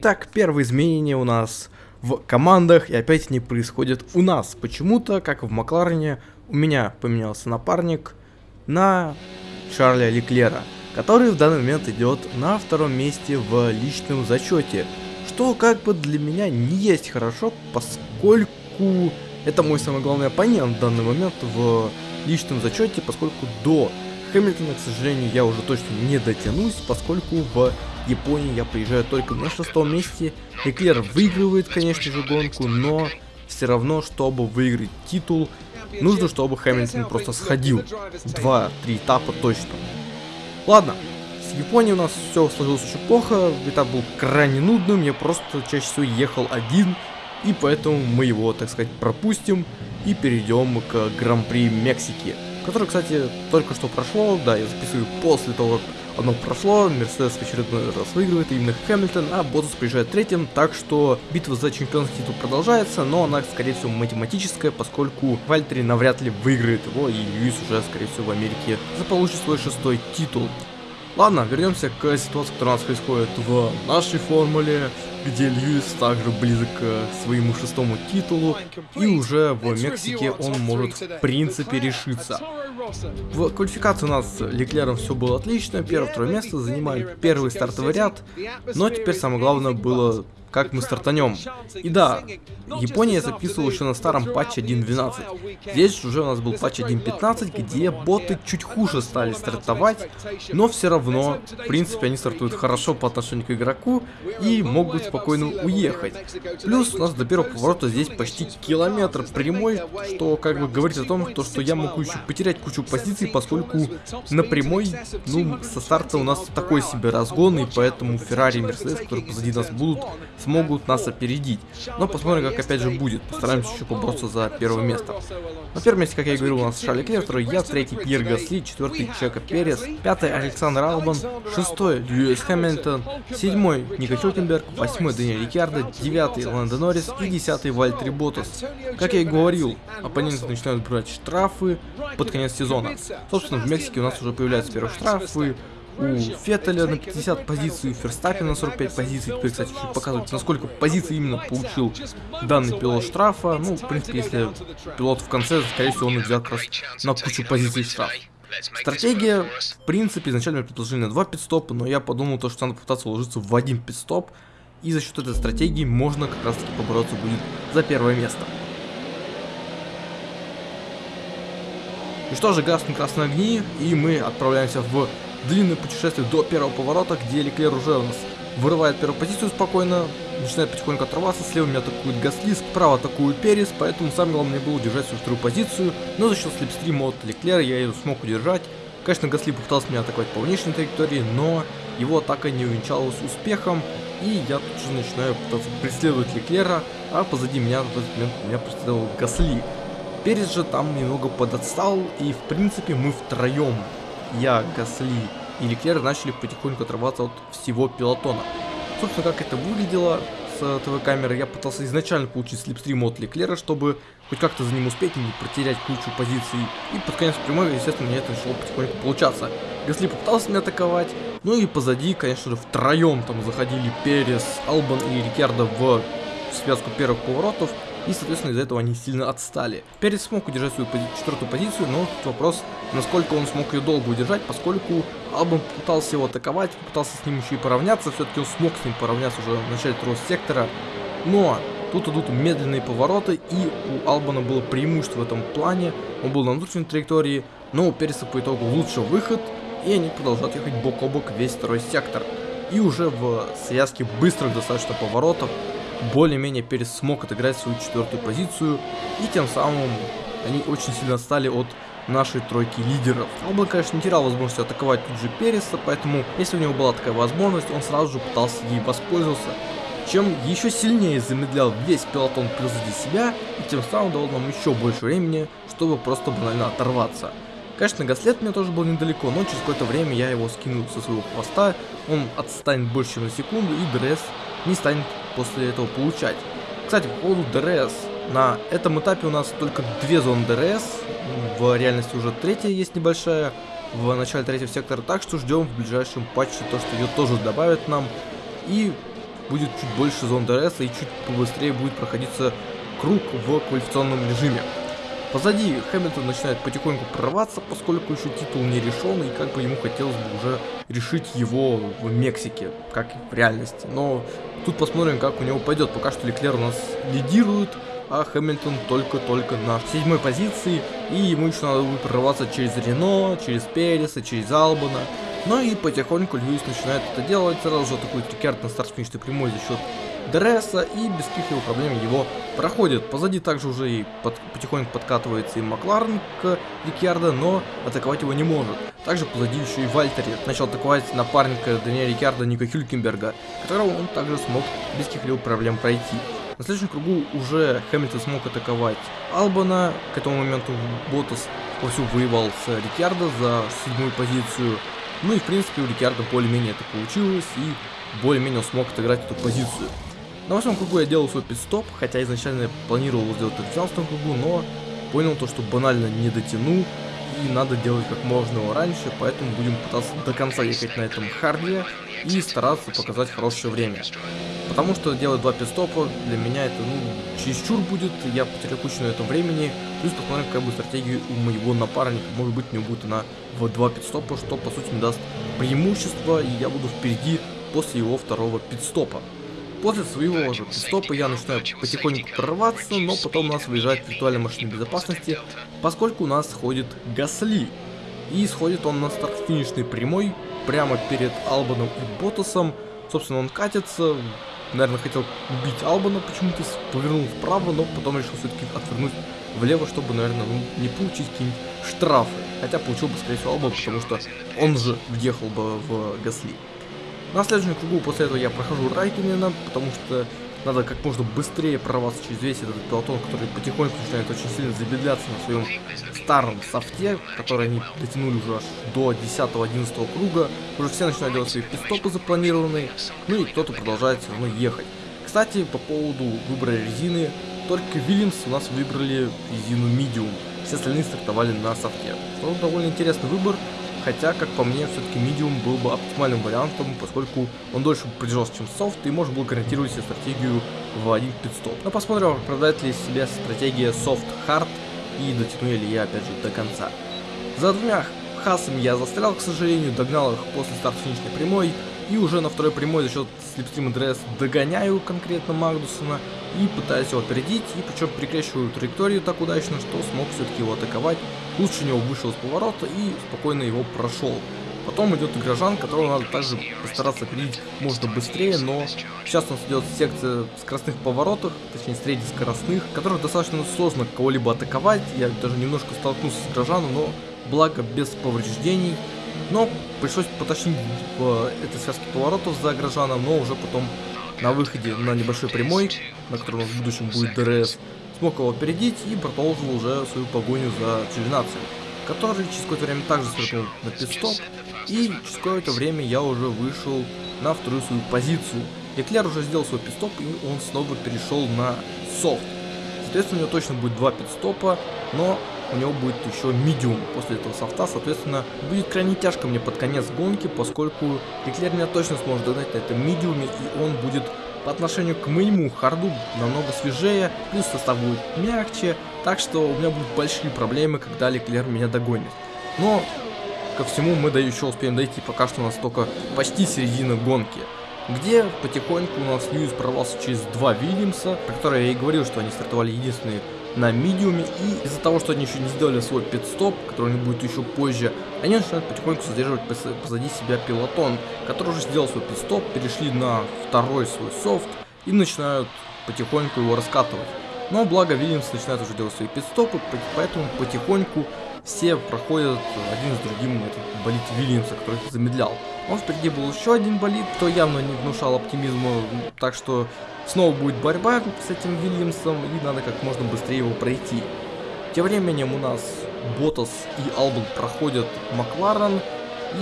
Так, первые изменения у нас в командах, и опять они происходят у нас. Почему-то, как в Макларене, у меня поменялся напарник на Шарля Леклера, который в данный момент идет на втором месте в личном зачете. Что как бы для меня не есть хорошо, поскольку это мой самый главный оппонент в данный момент в личном зачете, поскольку до Хэмилтона, к сожалению, я уже точно не дотянусь, поскольку в Японии я приезжаю только на шестом месте. Эклер выигрывает, конечно же, гонку, но все равно, чтобы выиграть титул, нужно, чтобы Хэмилтон просто сходил. Два-три этапа точно. Ладно, с Японией у нас все сложилось очень плохо, этап был крайне нудным, я просто чаще всего ехал один, и поэтому мы его, так сказать, пропустим и перейдем к Гран-при Мексики, который, кстати, только что прошло, да, я записываю после того, как оно прошло, Мерседес в очередной раз выигрывает, именно Хэмилтон, а Ботас приезжает третьим, так что битва за чемпионский титул продолжается, но она, скорее всего, математическая, поскольку Вальтери навряд ли выиграет его, и Льюис уже, скорее всего, в Америке заполучит свой шестой титул. Ладно, вернемся к ситуации, которая у нас происходит в нашей формуле, где Льюис также близок к своему шестому титулу, и уже в Мексике он может в принципе решиться. В квалификации у нас Леклером все было отлично, первое-второе место, занимали первый стартовый ряд, но теперь самое главное было как мы стартанем. И да, Япония записывала еще на старом патче 1.12. Здесь уже у нас был патч 1.15, где боты чуть хуже стали стартовать, но все равно, в принципе, они стартуют хорошо по отношению к игроку и могут спокойно уехать. Плюс у нас до первого поворота здесь почти километр прямой, что как бы говорит о том, то, что я могу еще потерять кучу позиций, поскольку на прямой, ну, со старта у нас такой себе разгон, и поэтому Феррари и Мерседес, которые позади нас будут, смогут нас опередить. Но посмотрим, как опять же будет. Постараемся еще побороться за первое место. На первом месте, как я и говорил, у нас Шарли Клер, второй я, третий Пьер Гасли, четвертый Чека Перес, пятый Александр Албан, шестой Льюис Хэмилтон, седьмой Ника Хилкенберг, восьмой Даниэль Рикардо, девятый Ландо Норрис и десятый Вальтри Ботас. Как я и говорил, оппоненты начинают брать штрафы под конец сезона. Собственно, в Мексике у нас уже появляются первые штрафы, у Феттеля на 50 позиций, у Ферстаппина на 45 позиций. Теперь, кстати, чуть показывать, насколько позиций именно получил данный пилот штрафа. Ну, в принципе, если пилот в конце, скорее всего, он взял как раз на кучу позиций штраф. Стратегия, в принципе, изначально предложили на 2 пидстопа, но я подумал, то, что надо попытаться уложиться в один пидстоп, и за счет этой стратегии можно как раз таки побороться будет за первое место. И что же, гаснут красные огни, и мы отправляемся в длинное путешествие до первого поворота, где Леклер уже у нас вырывает первую позицию спокойно, начинает потихоньку отрываться, слева меня атакует Гасли, справа атакует Перес, поэтому самое главное было удержать свою вторую позицию, но за счет слепстрима от Леклера я ее смог удержать. Конечно, Гасли попытался меня атаковать по внешней траектории, но его атака не увенчалась успехом, и я тут же начинаю пытаться преследовать Леклера, а позади меня в этот момент меня преследовал Гасли. Перес же там немного подотстал, и в принципе мы втроем я, Гасли и Леклер начали потихоньку отрываться от всего пилотона. Собственно, как это выглядело с ТВ-камеры, я пытался изначально получить слепстрим от Леклера, чтобы хоть как-то за ним успеть и не потерять кучу позиций. И под конец прямой, естественно, мне это начало потихоньку получаться. Гасли попытался меня атаковать, ну и позади, конечно же, втроем там заходили Перес, Албан и Рикардо в связку первых поворотов и, соответственно, из-за этого они сильно отстали. Перец смог удержать свою пози четвертую позицию, но тут вопрос, насколько он смог ее долго удержать, поскольку Албан пытался его атаковать, пытался с ним еще и поравняться, все-таки он смог с ним поравняться уже в начале второго сектора, но тут идут медленные повороты, и у Албана было преимущество в этом плане, он был на внутренней траектории, но у Переса по итогу лучше выход, и они продолжают ехать бок о бок весь второй сектор. И уже в связке быстрых достаточно поворотов более-менее Перес смог отыграть свою четвертую позицию, и тем самым они очень сильно отстали от нашей тройки лидеров. Бы, конечно, не терял возможности атаковать тут же Переса, поэтому, если у него была такая возможность, он сразу же пытался ей воспользоваться, чем еще сильнее замедлял весь пелотон позади себя, и тем самым давал нам еще больше времени, чтобы просто банально оторваться. Конечно, Гасли мне тоже был недалеко, но через какое-то время я его скинул со своего хвоста, он отстанет больше, чем на секунду, и ДРС не станет после этого получать. Кстати, по поводу ДРС. На этом этапе у нас только две зоны ДРС, в реальности уже третья есть небольшая, в начале третьего сектора, так что ждем в ближайшем патче то, что ее тоже добавят нам, и будет чуть больше зон ДРС, и чуть побыстрее будет проходиться круг в квалификационном режиме. Позади Хэмилтон начинает потихоньку прорваться, поскольку еще титул не решен, и как бы ему хотелось бы уже решить его в Мексике, как в реальности. Но тут посмотрим, как у него пойдет. Пока что Леклер у нас лидирует, а Хэмилтон только-только на седьмой позиции, и ему еще надо будет прорваться через Рено, через Переса, через Албана. Ну и потихоньку Льюис начинает это делать, сразу же атакует Рикерд на старт-финишной прямой за счет Дресса и без каких-либо проблем его проходит. Позади также уже и под, потихоньку подкатывается и Макларен к Рикьярдо, но атаковать его не может. Также позади еще и Вальтери начал атаковать напарника Даниэля Рикьярдо Ника Хюлькенберга, которого он также смог без каких-либо проблем пройти. На следующем кругу уже Хэмилтон смог атаковать Албана, к этому моменту Ботас вовсю воевал с Рикьярдо за седьмую позицию, ну и в принципе у Рикьярдо более-менее это получилось, и более-менее смог отыграть эту позицию. На восьмом кругу я делал свой пидстоп, хотя изначально планировал сделать это в 12 кругу, но понял то, что банально не дотяну, и надо делать как можно раньше, поэтому будем пытаться до конца ехать на этом харде и стараться показать хорошее время. Потому что делать два пидстопа для меня это ну чересчур будет, я потеряю кучу на этом времени, плюс посмотрим какая будет стратегия у моего напарника, может быть у него будет она в два пидстопа, что по сути мне даст преимущество, и я буду впереди после его второго пидстопа. После своего же стопа я начинаю потихоньку прорваться, но потом у нас выезжает виртуальная машина безопасности, поскольку у нас сходит Гасли. И сходит он на старт-финишной прямой, прямо перед Албаном и Ботасом. Собственно, он катится, наверное, хотел убить Албана, почему-то повернул вправо, но потом решил все-таки отвернуть влево, чтобы, наверное, ну, не получить какие-нибудь штрафы. Хотя получил бы, скорее всего, Албан, потому что он же въехал бы в Гасли. На следующем кругу после этого я прохожу Райкинена, потому что надо как можно быстрее прорваться через весь этот пилотон, который потихоньку начинает очень сильно замедляться на своем старом софте, который они дотянули уже до 10-11 круга. Уже все начинают делать свои пистопы запланированные, ну и кто-то продолжает все равно ехать. Кстати, по поводу выбора резины, только Вильямс у нас выбрали резину Medium, все остальные стартовали на софте. Что довольно интересный выбор, Хотя, как по мне, все-таки Medium был бы оптимальным вариантом, поскольку он дольше продержался, чем софт, и можно было гарантировать себе стратегию в один пидстоп. Но посмотрим, оправдает ли себя стратегия хард и дотяну ли я опять же до конца. За двумя Хаасами я застрял, к сожалению, догнал их после старта финишной прямой, и уже на второй прямой за счет слипстрима ДРС догоняю конкретно Магнуссена и пытаюсь его опередить, и причем перекрещиваю траекторию так удачно, что смог все-таки его атаковать Лучше него вышел с поворота и спокойно его прошел. Потом идет Грожан, которого надо также постараться опередить можно быстрее, но сейчас у нас идет секция скоростных поворотов, точнее среднескоростных, которых достаточно сложно кого-либо атаковать. Я даже немножко столкнулся с Грожаном, но благо без повреждений. Но пришлось потащить в этой связке поворотов за Грожаном, но уже потом на выходе на небольшой прямой, на котором у нас в будущем будет ДРС, смог его опередить и продолжил уже свою погоню за Джовинацци, который через какое-то время также свернул на пит-стоп, и через какое-то время я уже вышел на вторую свою позицию. Леклер уже сделал свой пит-стоп, и он снова перешел на софт. Соответственно, у него точно будет два пидстопа, но у него будет еще медиум после этого софта, соответственно, будет крайне тяжко мне под конец гонки, поскольку Эклер меня точно сможет догнать на этом медиуме, и он будет по отношению к моему харду намного свежее, плюс состав будет мягче, так что у меня будут большие проблемы, когда Леклер меня догонит. Но ко всему мы да еще успеем дойти, пока что у нас только почти середина гонки где потихоньку у нас Льюис прорвался через два Вильямса, про которые я и говорил, что они стартовали единственные на медиуме, и из-за того, что они еще не сделали свой пидстоп, который у них будет еще позже, они начинают потихоньку задерживать позади себя пилотон, который уже сделал свой пидстоп, перешли на второй свой софт и начинают потихоньку его раскатывать. Но благо Вильямс начинает уже делать свои пидстопы, поэтому потихоньку все проходят один с другим этот болит Вильямса, который замедлял. Он впереди был еще один болит, кто явно не внушал оптимизма, так что снова будет борьба с этим Вильямсом, и надо как можно быстрее его пройти. Тем временем у нас Ботас и Албан проходят Макларен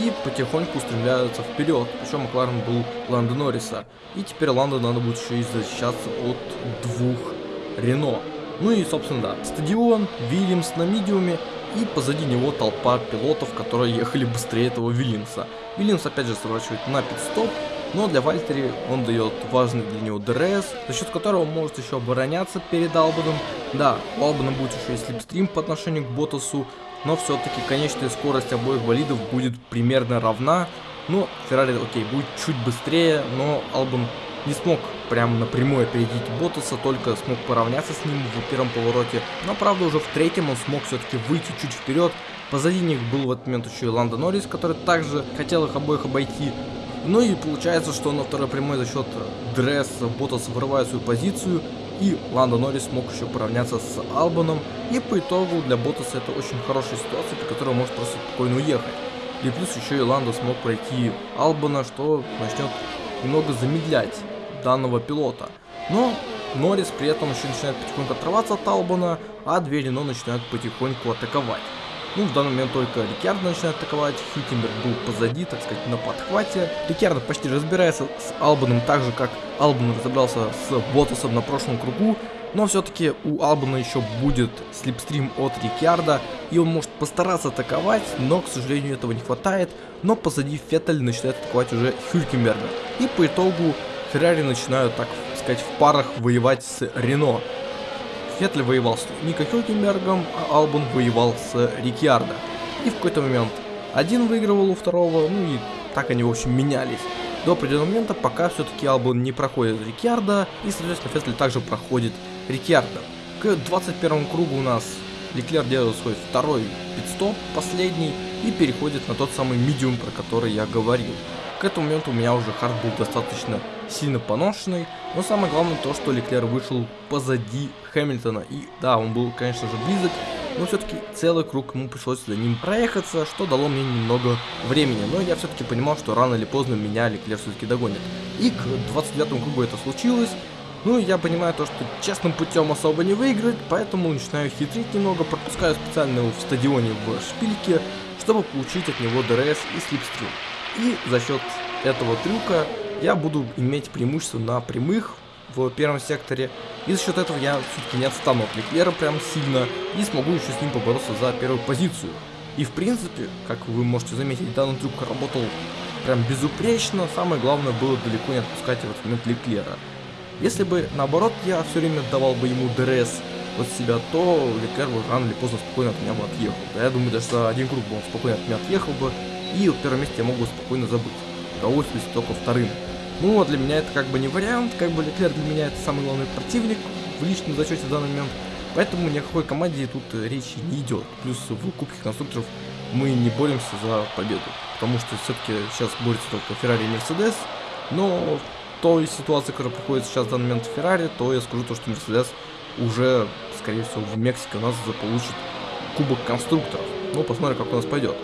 и потихоньку устремляются вперед. Причем Макларен был Ланда Норриса. И теперь Ланда надо будет еще и защищаться от двух Рено. Ну и, собственно, да, стадион, Вильямс на медиуме, и позади него толпа пилотов, которые ехали быстрее этого Вильямса. Вильямс опять же сворачивает на пит-стоп, но для Вальтери он дает важный для него ДРС, за счет которого он может еще обороняться перед Албаном. Да, у Албана будет еще и слипстрим по отношению к Ботасу, но все-таки конечная скорость обоих болидов будет примерно равна. Ну, Феррари, окей, будет чуть быстрее, но Албан не смог прям напрямую опередить Ботаса, только смог поравняться с ним в первом повороте. Но правда уже в третьем он смог все-таки выйти чуть вперед. Позади них был в этот момент еще и Ланда Норрис, который также хотел их обоих обойти. Ну и получается, что на второй прямой за счет дресс Ботас вырывает свою позицию. И Ланда Норрис смог еще поравняться с Албаном. И по итогу для Ботаса это очень хорошая ситуация, при которой он может просто спокойно уехать. И плюс еще и Ланда смог пройти Албана, что начнет немного замедлять данного пилота. Но Норрис при этом еще начинает потихоньку отрываться от Албана, а две Рено начинают потихоньку атаковать. Ну, в данный момент только Рикьярдо начинает атаковать, Хютенберг был позади, так сказать, на подхвате. Рикьярдо почти разбирается с Албаном так же, как Албан разобрался с Ботасом на прошлом кругу, но все-таки у Албана еще будет слепстрим от Рикьярда, и он может постараться атаковать, но, к сожалению, этого не хватает. Но позади Феттель начинает атаковать уже Хюлькенберга. И по итогу Феррари начинают, так сказать, в парах воевать с Рено. Феттель воевал с Ника Хюлькенбергом, а Албан воевал с Рикьярдо. И в какой-то момент один выигрывал у второго, ну и так они, в общем, менялись до определенного момента, пока все-таки Албан не проходит Рикьярда, и, соответственно, Феттель также проходит Рикьярда. К 21 кругу у нас Леклер делает свой второй пидстоп, последний, и переходит на тот самый медиум, про который я говорил. К этому моменту у меня уже хард был достаточно сильно поношенный, но самое главное то, что Леклер вышел позади Хэмилтона, и да, он был, конечно же, близок, но все-таки целый круг ему пришлось за ним проехаться, что дало мне немного времени, но я все-таки понимал, что рано или поздно меня Леклер все-таки догонит. И к 29 кругу это случилось, ну, я понимаю то, что честным путем особо не выиграть, поэтому начинаю хитрить немного, пропускаю специально в стадионе в шпильке, чтобы получить от него ДРС и слипстрим. И за счет этого трюка я буду иметь преимущество на прямых в первом секторе, и за счет этого я все-таки не отстану от Леклера прям сильно, и смогу еще с ним побороться за первую позицию. И в принципе, как вы можете заметить, данный трюк работал прям безупречно, самое главное было далеко не отпускать в этот момент Леклера. Если бы, наоборот, я все время давал бы ему ДРС от себя, то Леклер бы рано или поздно спокойно от меня бы отъехал. Да, я думаю, даже за один круг бы он спокойно от меня отъехал бы, и в первом месте я могу спокойно забыть. Удовольствуюсь только вторым. Ну, для меня это как бы не вариант, как бы Леклер для меня это самый главный противник в личном зачете в данный момент. Поэтому ни о какой команде тут речи не идет. Плюс в Кубке конструкторов мы не боремся за победу. Потому что все-таки сейчас борется только Феррари и Мерседес. Но той ситуации, которая проходит сейчас в данный момент в Феррари, то я скажу то, что Мерседес уже, скорее всего, в Мексике у нас заполучит Кубок конструкторов. Ну, посмотрим, как у нас пойдет.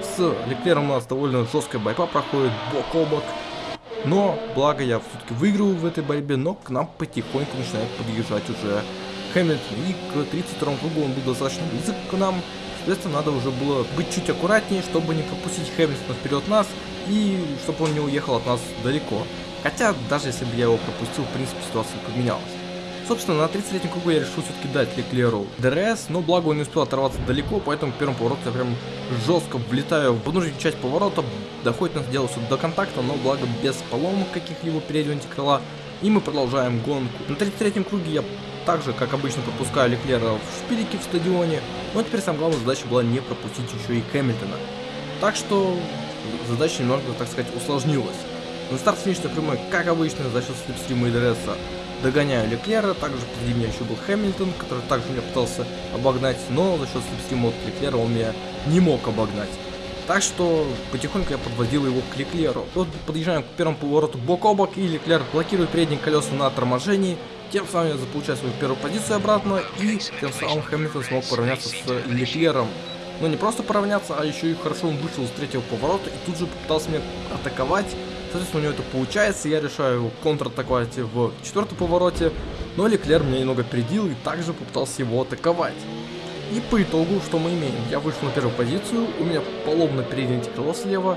С Леклером у нас довольно жесткая борьба проходит, бок о бок. Но, благо, я все-таки выигрываю в этой борьбе, но к нам потихоньку начинает подъезжать уже Хэмилтон. И к 32 кругу он был достаточно близок к нам. Соответственно, надо уже было быть чуть аккуратнее, чтобы не пропустить Хэмилтона вперед нас, и чтобы он не уехал от нас далеко. Хотя, даже если бы я его пропустил, в принципе, ситуация поменялась. Собственно, на 30-м кругу я решил все-таки дать Леклеру ДРС, но благо он не успел оторваться далеко, поэтому в первом повороте я прям жестко влетаю в внутреннюю часть поворота, доходит нас дело до контакта, но благо без поломок каких-либо переднего антикрыла, и мы продолжаем гонку. На 33-м круге я также, как обычно, пропускаю Леклера в шпильке в стадионе, но теперь самая главная задача была не пропустить еще и Хэмилтона. Так что задача немного, так сказать, усложнилась. На старт финишной прямой, как обычно, за счет слипстрима и ДРС догоняю Леклера, также позади меня еще был Хэмилтон, который также меня пытался обогнать, но за счет слипстрима от Леклера он меня не мог обогнать. Так что потихоньку я подводил его к Леклеру. Вот подъезжаем к первому повороту бок о бок, и Леклер блокирует передние колеса на торможении. Тем самым я заполучаю свою первую позицию обратно, и тем самым Хэмилтон смог поравняться с Леклером. Но не просто поравняться, а еще и хорошо он вышел с третьего поворота и тут же попытался меня атаковать. Соответственно, у него это получается, я решаю контратаковать в четвертом повороте, но Леклер меня немного опередил и также попытался его атаковать. И по итогу, что мы имеем? Я вышел на первую позицию, у меня поломано переднее крыло слева,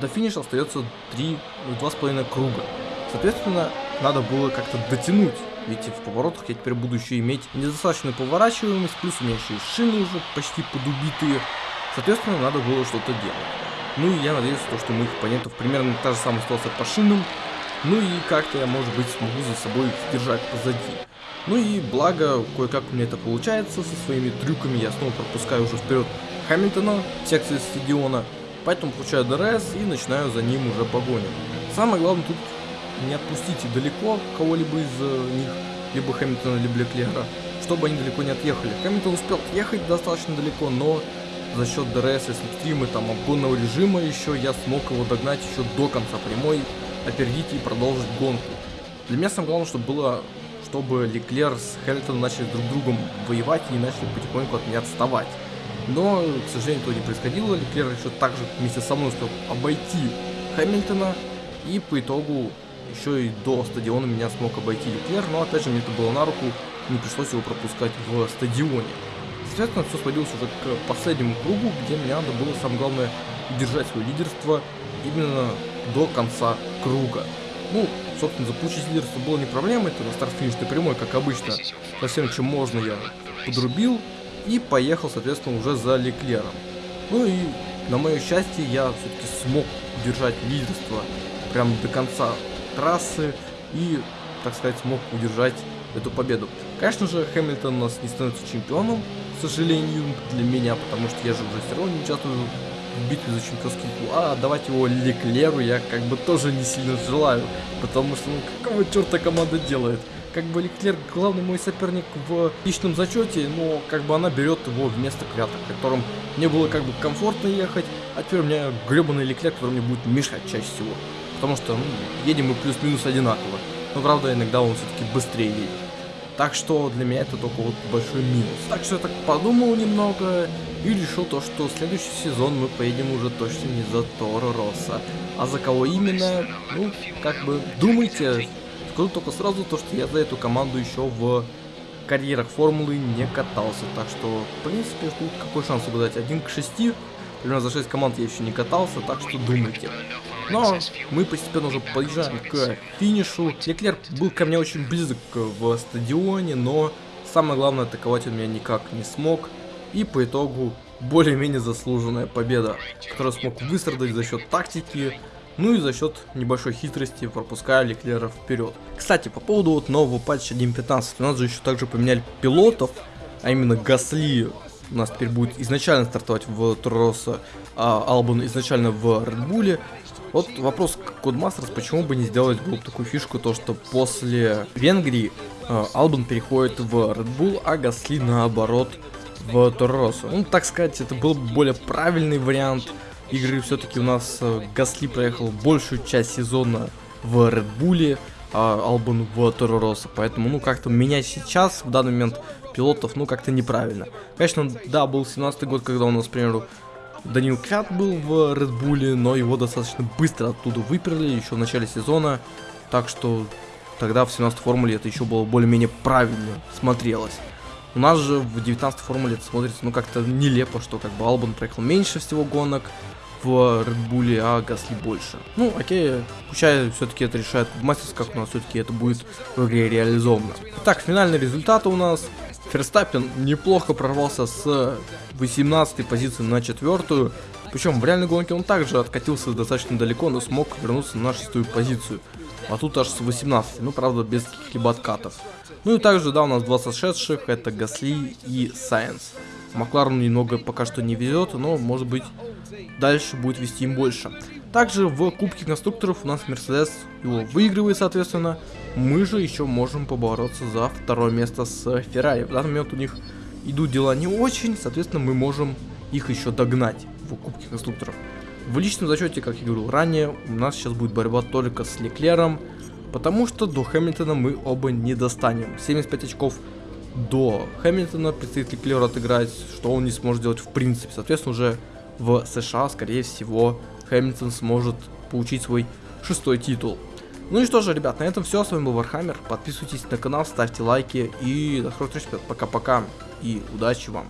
до финиша остается 3, 2,5 круга. Соответственно, надо было как-то дотянуть Видите, в поворотах я теперь буду еще иметь недостаточную поворачиваемость, плюс у меня еще и шины уже почти подубитые. Соответственно, надо было что-то делать. Ну и я надеюсь, что у моих оппонентов примерно та же самая ситуация по шинам. Ну и как-то я, может быть, смогу за собой держать позади. Ну и благо, кое-как у меня это получается, со своими трюками я снова пропускаю уже вперед Хамилтона, секции стадиона, поэтому получаю ДРС и начинаю за ним уже погоню. Самое главное тут не отпустить далеко кого-либо из э, них, либо Хэмилтона, либо Леклера, чтобы они далеко не отъехали. Хэмилтон успел отъехать достаточно далеко, но за счет ДРС и слипстрима, там, обгонного режима еще я смог его догнать еще до конца прямой, опередить и продолжить гонку. Для меня самое главное, чтобы было, чтобы Леклер с Хэмилтоном начали друг другом воевать и начали потихоньку от меня отставать. Но, к сожалению, этого не происходило. Леклер еще также вместе со мной успел обойти Хэмилтона. И по итогу еще и до стадиона меня смог обойти Леклер. Но опять же мне это было на руку. Не пришлось его пропускать в стадионе. Соответственно, все сводилось уже к последнему кругу, где мне надо было, самое главное, удержать свое лидерство именно до конца круга. Ну, собственно, заполучить лидерство было не проблемой, это на старт-финишной прямой, как обычно, со всем, чем можно, я подрубил и поехал, соответственно, уже за Леклером. Ну и, на мое счастье, я все-таки смог удержать лидерство прям до конца трассы и, так сказать, смог удержать эту победу. Конечно же, Хэмилтон у нас не становится чемпионом, к сожалению, для меня, потому что я же уже все равно не участвую в битве за чемпионский титул, а отдавать его Леклеру я как бы тоже не сильно желаю, потому что, ну, какого черта команда делает? Как бы Леклер главный мой соперник в личном зачете, но как бы она берет его вместо Квята, которым мне было как бы комфортно ехать, а теперь у меня гребаный Леклер, который мне будет мешать чаще всего. Потому что, ну, едем мы плюс-минус одинаково. Но правда, иногда он все-таки быстрее едет. Так что для меня это только вот большой минус. Так что я так подумал немного и решил то, что следующий сезон мы поедем уже точно не за Торо Росса. А за кого именно, ну, как бы, думайте. Скажу только сразу то, что я за эту команду еще в карьерах формулы не катался. Так что, в принципе, тут какой шанс угадать? 1 к 6. Примерно за 6 команд я еще не катался, так что думайте. Но мы постепенно уже подъезжаем к финишу. Леклер был ко мне очень близок в стадионе, но самое главное атаковать он меня никак не смог. И по итогу более-менее заслуженная победа, которую смог выстрадать за счет тактики, ну и за счет небольшой хитрости пропуская Леклера вперед. Кстати, по поводу вот нового патча 1.15, у нас же еще также поменяли пилотов, а именно Гасли у нас теперь будет изначально стартовать в Туроса, а Албан изначально в Редбуле. Вот вопрос к Codemasters, почему бы не сделать было такую фишку, то что после Венгрии э, Албан переходит в Red Bull, а Гасли наоборот в Торросу. Ну, так сказать, это был бы более правильный вариант игры. Все-таки у нас э, Гасли проехал большую часть сезона в Red Bull, а Албан в Торросо. Поэтому, ну, как-то менять сейчас, в данный момент, пилотов, ну, как-то неправильно. Конечно, да, был 17 год, когда у нас, к примеру, Данил Крат был в Red Bull, но его достаточно быстро оттуда выперли еще в начале сезона. Так что тогда в 17 формуле это еще было более-менее правильно смотрелось. У нас же в 19 формуле это смотрится ну как-то нелепо, что как бы Албан проехал меньше всего гонок в Red Bull, а Гасли больше. Ну, окей, пускай все-таки это решает Мастерс, как у нас все-таки это будет в игре реализовано. Итак, финальный результат у нас Ферстаппин неплохо прорвался с 18 позиции на четвертую. Причем в реальной гонке он также откатился достаточно далеко, но смог вернуться на шестую позицию. А тут аж с 18, ну правда без каких-либо откатов. Ну и также, да, у нас два сошедших, это Гасли и Сайенс. Макларену немного пока что не везет, но может быть дальше будет вести им больше. Также в Кубке конструкторов у нас Мерседес его выигрывает, соответственно. Мы же еще можем побороться за второе место с Феррари. В данный момент у них идут дела не очень, соответственно, мы можем их еще догнать в Кубке конструкторов. В личном зачете, как я говорил ранее, у нас сейчас будет борьба только с Леклером, потому что до Хэмилтона мы оба не достанем. 75 очков до Хэмилтона предстоит Леклеру отыграть, что он не сможет делать в принципе. Соответственно, уже в США, скорее всего, Хэмилтон сможет получить свой шестой титул. Ну и что же, ребят, на этом все. С вами был Вархаммер. Подписывайтесь на канал, ставьте лайки и до скорых встреч. Пока-пока и удачи вам.